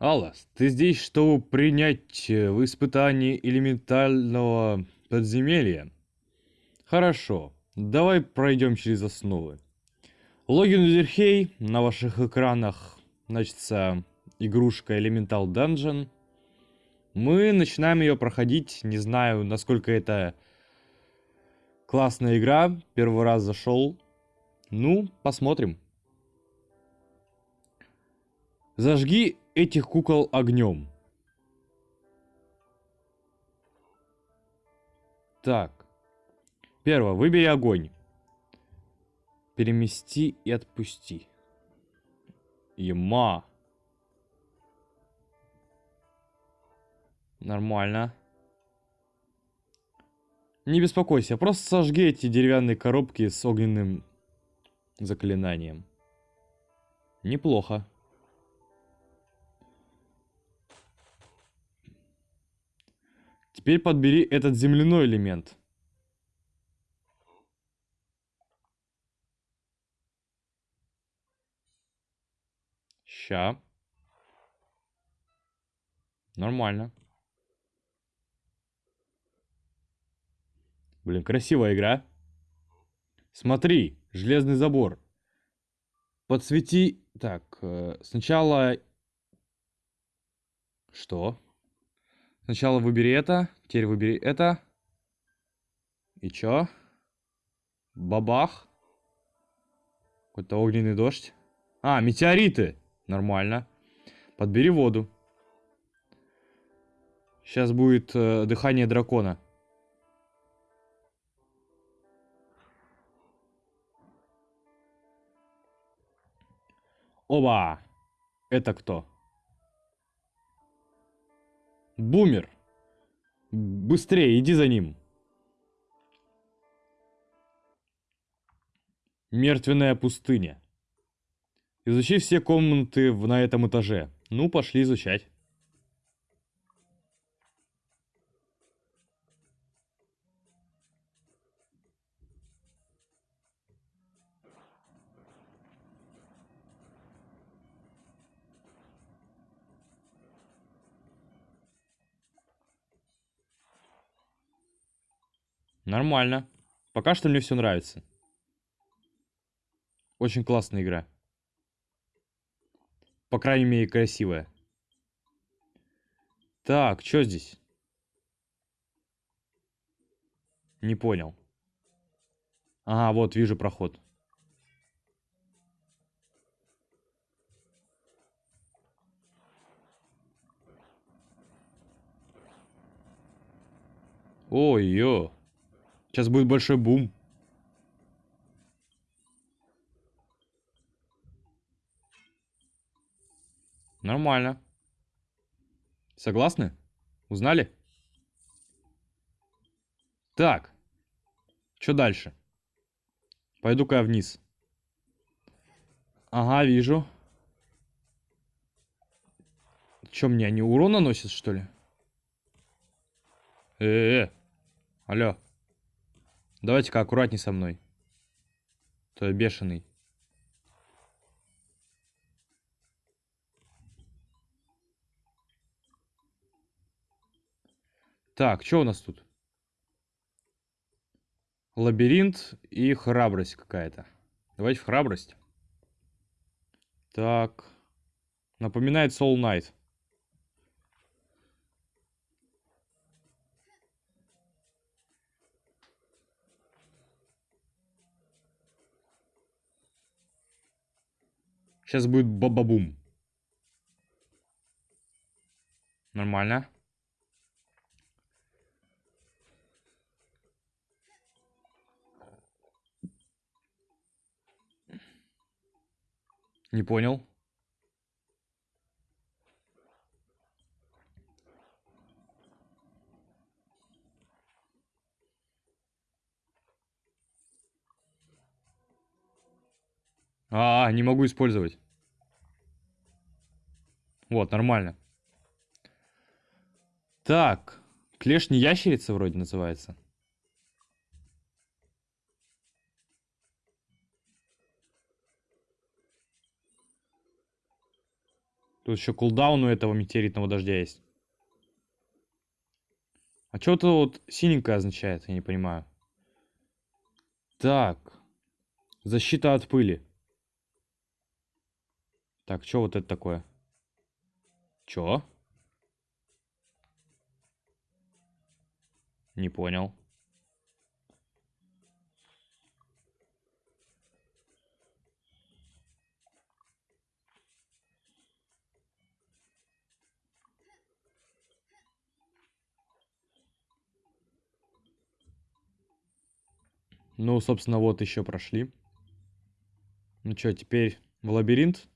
Аллас, ты здесь, чтобы принять э, в испытании элементального подземелья? Хорошо, давай пройдем через основы. Логин Узерхей, на ваших экранах значится игрушка Elemental Dungeon. Мы начинаем ее проходить, не знаю, насколько это классная игра, первый раз зашел. Ну, посмотрим. Зажги этих кукол огнем. Так. Первое. Выбери огонь. Перемести и отпусти. Ема. Нормально. Не беспокойся, просто сожги эти деревянные коробки с огненным заклинанием. Неплохо. Теперь подбери этот земляной элемент. Ща. Нормально. Блин, красивая игра. Смотри, железный забор. Подсвети... Так, э, сначала... Что? Сначала выбери это, теперь выбери это. И чё? Бабах. Какой-то огненный дождь. А, метеориты. Нормально. Подбери воду. Сейчас будет э, дыхание дракона. Оба! Это кто? Бумер! Быстрее, иди за ним. Мертвенная пустыня. Изучи все комнаты на этом этаже. Ну, пошли изучать. Нормально. Пока что мне все нравится. Очень классная игра. По крайней мере, красивая. Так, что здесь? Не понял. Ага, вот, вижу проход. Ой-ё. Сейчас будет большой бум. Нормально. Согласны? Узнали? Так. Что дальше? Пойду-ка я вниз. Ага, вижу. Че мне, они урон наносят, что ли? Э-э-э. Алло. Давайте-ка аккуратней со мной. То я бешеный. Так, что у нас тут? Лабиринт и храбрость какая-то. Давайте в храбрость. Так. Напоминает Soul Knight. Сейчас будет бабабум. Нормально. Не понял. А, не могу использовать. Вот, нормально. Так, клешни ящерица вроде называется. Тут еще кулдаун у этого метеоритного дождя есть. А что это вот синенькое означает, я не понимаю. Так. Защита от пыли. Так, что вот это такое? Чё? Не понял. Ну, собственно, вот еще прошли. Ну что, теперь в лабиринт?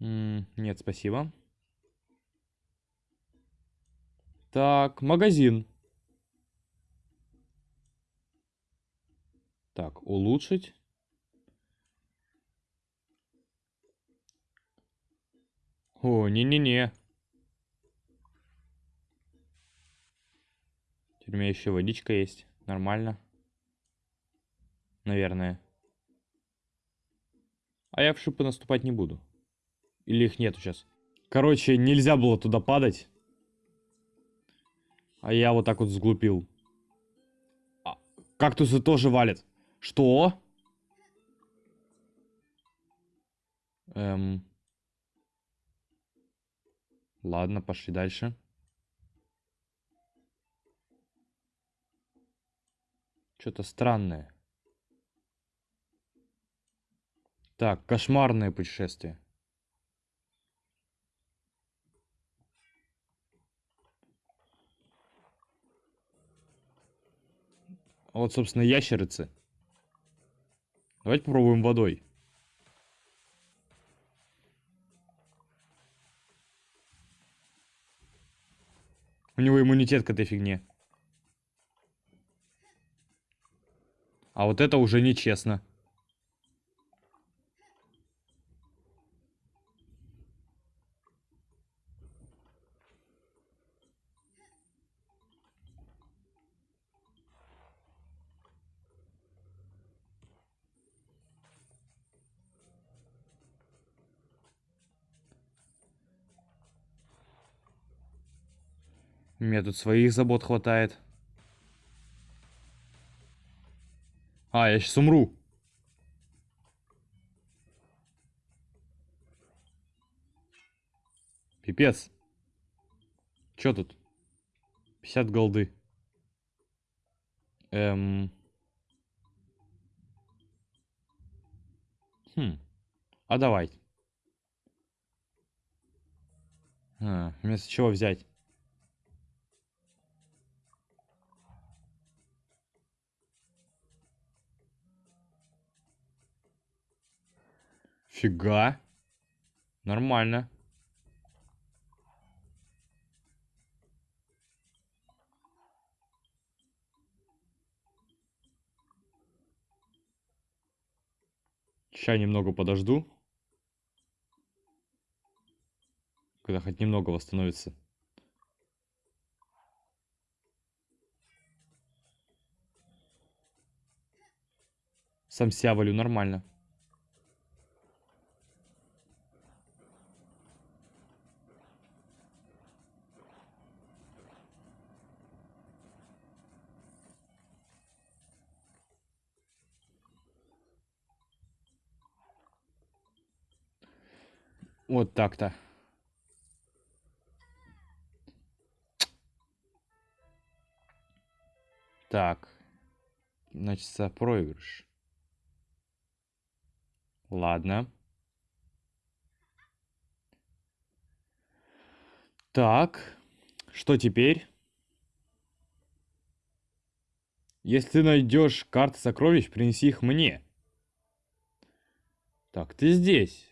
Нет, спасибо. Так, магазин. Так, улучшить. О, не-не-не. Теперь у меня еще водичка есть. Нормально. Наверное. А я в шипы наступать не буду. Или их нету сейчас. Короче, нельзя было туда падать. А я вот так вот сглупил. А, кактусы тоже валят. Что? Эм... Ладно, пошли дальше. Что-то странное. Так, кошмарное путешествие. Вот, собственно, ящерицы. Давайте попробуем водой. У него иммунитет к этой фигне. А вот это уже нечестно. Мне тут своих забот хватает. А, я сейчас умру. Пипец. Чё тут? 50 голды. Эм... Хм. А давай. А, вместо чего взять? Фига. Нормально. Сейчас немного подожду. Когда хоть немного восстановится. Сам себя валю нормально. Вот так-то. Так. Значит, проигрыш. Ладно. Так. Что теперь? Если ты найдешь карты сокровищ, принеси их мне. Так, ты здесь.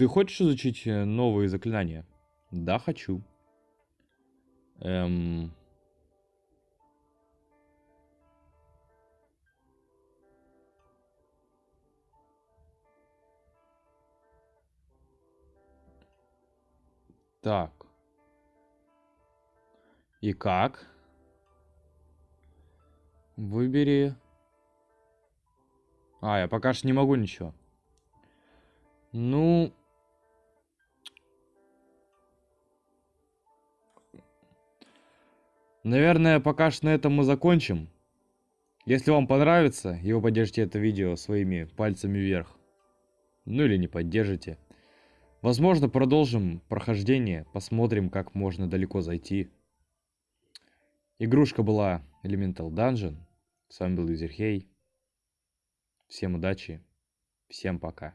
Ты хочешь изучить э, новые заклинания? Да, хочу. Эм... Так. И как? Выбери. А, я пока что не могу ничего. Ну... Наверное, пока что на этом мы закончим. Если вам понравится, и вы поддержите это видео своими пальцами вверх, ну или не поддержите, возможно, продолжим прохождение, посмотрим, как можно далеко зайти. Игрушка была Elemental Dungeon. С вами был Юзерхей. Всем удачи. Всем пока.